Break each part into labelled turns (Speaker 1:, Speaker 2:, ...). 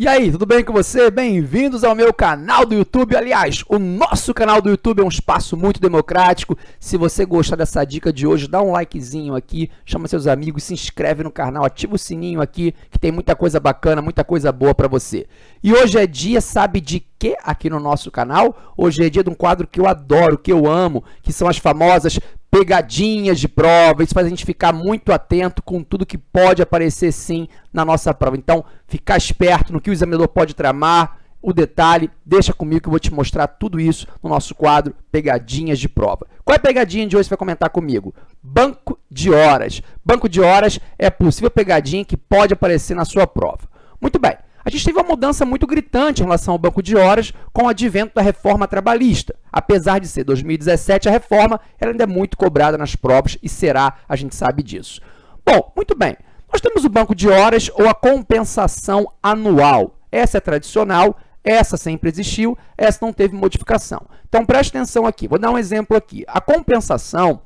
Speaker 1: E aí, tudo bem com você? Bem-vindos ao meu canal do YouTube. Aliás, o nosso canal do YouTube é um espaço muito democrático. Se você gostar dessa dica de hoje, dá um likezinho aqui, chama seus amigos, se inscreve no canal, ativa o sininho aqui, que tem muita coisa bacana, muita coisa boa para você. E hoje é dia, sabe de quê aqui no nosso canal? Hoje é dia de um quadro que eu adoro, que eu amo, que são as famosas pegadinhas de prova, isso faz a gente ficar muito atento com tudo que pode aparecer sim na nossa prova. Então, ficar esperto no que o examinador pode tramar, o detalhe, deixa comigo que eu vou te mostrar tudo isso no nosso quadro Pegadinhas de Prova. Qual é a pegadinha de hoje você vai comentar comigo? Banco de horas. Banco de horas é possível pegadinha que pode aparecer na sua prova. Muito bem. A gente teve uma mudança muito gritante em relação ao banco de horas com o advento da reforma trabalhista. Apesar de ser 2017, a reforma ela ainda é muito cobrada nas provas e será, a gente sabe disso. Bom, muito bem. Nós temos o banco de horas ou a compensação anual. Essa é tradicional, essa sempre existiu, essa não teve modificação. Então, preste atenção aqui. Vou dar um exemplo aqui. A compensação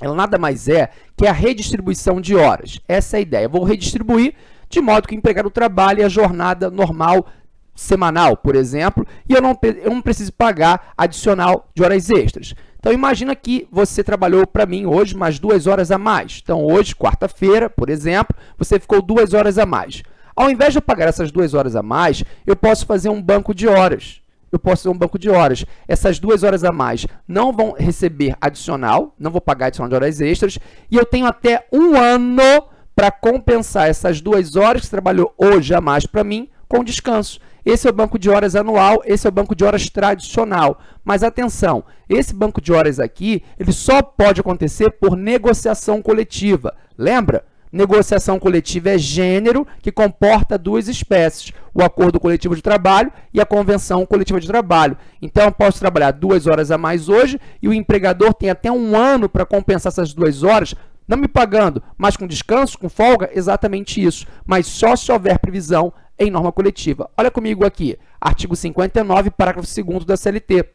Speaker 1: ela nada mais é que a redistribuição de horas. Essa é a ideia. Eu vou redistribuir de modo que o empregado trabalhe a jornada normal semanal, por exemplo, e eu não, eu não preciso pagar adicional de horas extras. Então, imagina que você trabalhou para mim hoje mais duas horas a mais. Então, hoje, quarta-feira, por exemplo, você ficou duas horas a mais. Ao invés de eu pagar essas duas horas a mais, eu posso fazer um banco de horas. Eu posso fazer um banco de horas. Essas duas horas a mais não vão receber adicional, não vou pagar adicional de horas extras, e eu tenho até um ano para compensar essas duas horas que trabalhou hoje a mais para mim com descanso. Esse é o banco de horas anual, esse é o banco de horas tradicional. Mas atenção, esse banco de horas aqui, ele só pode acontecer por negociação coletiva. Lembra? Negociação coletiva é gênero que comporta duas espécies, o acordo coletivo de trabalho e a convenção coletiva de trabalho. Então, eu posso trabalhar duas horas a mais hoje e o empregador tem até um ano para compensar essas duas horas não me pagando, mas com descanso, com folga, exatamente isso. Mas só se houver previsão em norma coletiva. Olha comigo aqui, artigo 59, parágrafo 2 da CLT.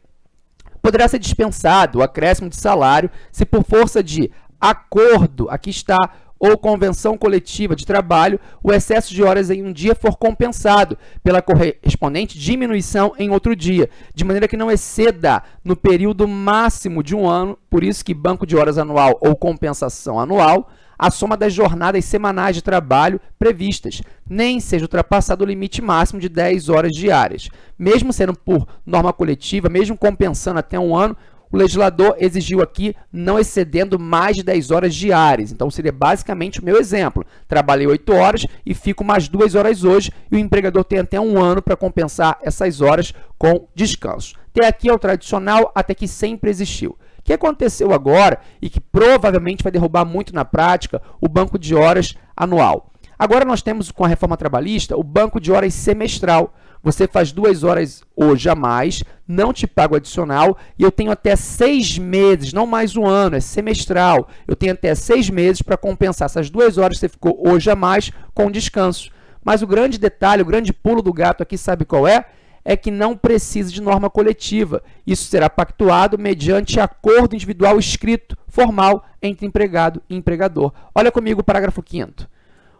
Speaker 1: Poderá ser dispensado o acréscimo de salário se por força de acordo, aqui está ou convenção coletiva de trabalho, o excesso de horas em um dia for compensado pela correspondente diminuição em outro dia, de maneira que não exceda no período máximo de um ano, por isso que banco de horas anual ou compensação anual, a soma das jornadas semanais de trabalho previstas, nem seja ultrapassado o limite máximo de 10 horas diárias. Mesmo sendo por norma coletiva, mesmo compensando até um ano, o legislador exigiu aqui não excedendo mais de 10 horas diárias. Então, seria basicamente o meu exemplo. Trabalhei 8 horas e fico mais 2 horas hoje e o empregador tem até um ano para compensar essas horas com descanso. Até aqui é o tradicional, até que sempre existiu. O que aconteceu agora e que provavelmente vai derrubar muito na prática o banco de horas anual. Agora nós temos com a reforma trabalhista o banco de horas semestral. Você faz duas horas hoje a mais, não te pago adicional e eu tenho até seis meses, não mais um ano, é semestral. Eu tenho até seis meses para compensar essas duas horas que você ficou hoje a mais com descanso. Mas o grande detalhe, o grande pulo do gato aqui, sabe qual é? É que não precisa de norma coletiva. Isso será pactuado mediante acordo individual escrito, formal, entre empregado e empregador. Olha comigo o parágrafo 5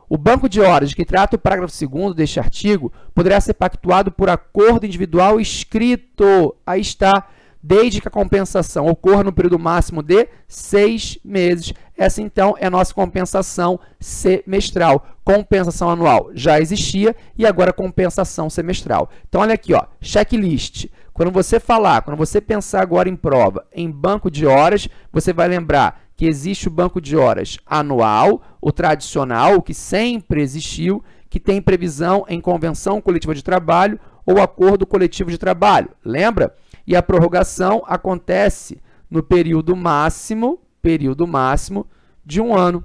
Speaker 1: o banco de horas de que trata o parágrafo 2 deste artigo poderá ser pactuado por acordo individual escrito. Aí está, desde que a compensação ocorra no período máximo de seis meses. Essa, então, é a nossa compensação semestral. Compensação anual já existia e agora compensação semestral. Então, olha aqui, ó, checklist. Quando você falar, quando você pensar agora em prova, em banco de horas, você vai lembrar que existe o banco de horas anual, o tradicional, o que sempre existiu, que tem previsão em convenção coletiva de trabalho ou acordo coletivo de trabalho. Lembra? E a prorrogação acontece no período máximo, período máximo de um ano.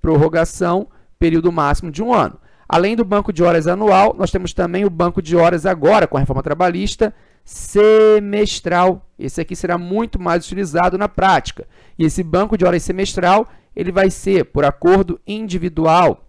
Speaker 1: Prorrogação, período máximo de um ano. Além do banco de horas anual, nós temos também o banco de horas agora, com a reforma trabalhista, semestral. Esse aqui será muito mais utilizado na prática. E esse banco de horas semestral, ele vai ser por acordo individual.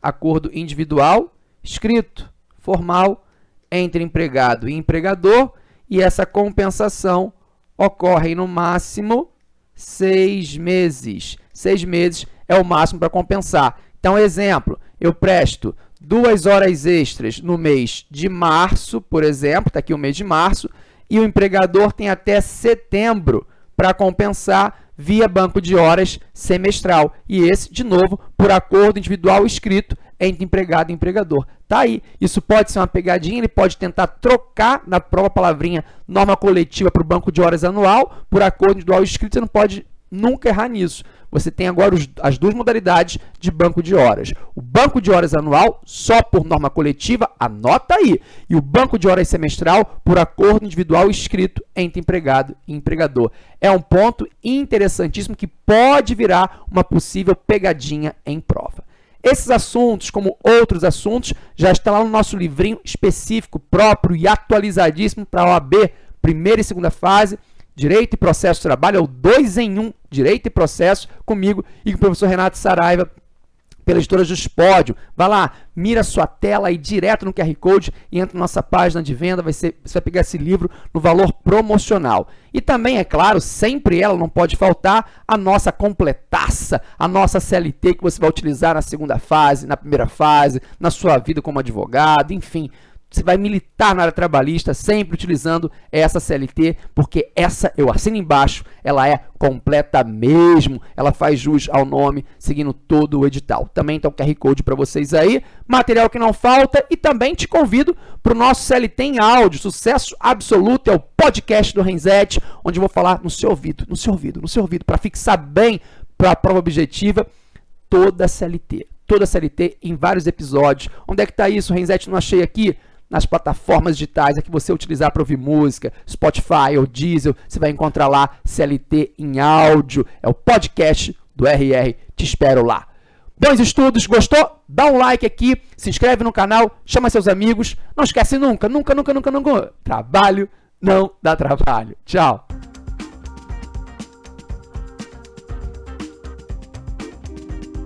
Speaker 1: Acordo individual, escrito, formal, entre empregado e empregador, e essa compensação ocorre no máximo seis meses. Seis meses é o máximo para compensar. Então, exemplo, eu presto duas horas extras no mês de março, por exemplo, está aqui o mês de março, e o empregador tem até setembro para compensar via banco de horas semestral. E esse, de novo, por acordo individual escrito entre empregado e empregador. Tá aí. Isso pode ser uma pegadinha, ele pode tentar trocar na própria palavrinha norma coletiva para o banco de horas anual, por acordo individual escrito, você não pode nunca errar nisso. Você tem agora os, as duas modalidades de banco de horas. O banco de horas anual, só por norma coletiva, anota aí. E o banco de horas semestral, por acordo individual escrito entre empregado e empregador. É um ponto interessantíssimo que pode virar uma possível pegadinha em prova. Esses assuntos, como outros assuntos, já estão lá no nosso livrinho específico, próprio e atualizadíssimo para a OAB, primeira e segunda fase, Direito e Processo Trabalho, é o 2 em 1, um, Direito e Processo, comigo e com o professor Renato Saraiva, pela editora Juspódio. Vai lá, mira sua tela aí direto no QR Code e entra na nossa página de venda, vai ser, você vai pegar esse livro no valor promocional. E também, é claro, sempre ela não pode faltar, a nossa completaça, a nossa CLT que você vai utilizar na segunda fase, na primeira fase, na sua vida como advogado, enfim, você vai militar na área trabalhista sempre utilizando essa CLT, porque essa, eu assino embaixo, ela é completa mesmo, ela faz jus ao nome, seguindo todo o edital. Também está o QR Code para vocês aí, material que não falta, e também te convido para o nosso CLT em áudio, sucesso absoluto, é o podcast do Renzete, onde eu vou falar no seu ouvido, no seu ouvido, no seu ouvido, para fixar bem para a prova objetiva toda a CLT. Toda a CLT em vários episódios. Onde é que está isso, Renzete? Não achei aqui? Nas plataformas digitais é que você utilizar para ouvir música, Spotify ou Diesel, você vai encontrar lá CLT em áudio. É o podcast do RR. Te espero lá. Bons estudos, gostou? Dá um like aqui, se inscreve no canal, chama seus amigos. Não esquece nunca, nunca, nunca, nunca, nunca. Trabalho não dá trabalho. Tchau.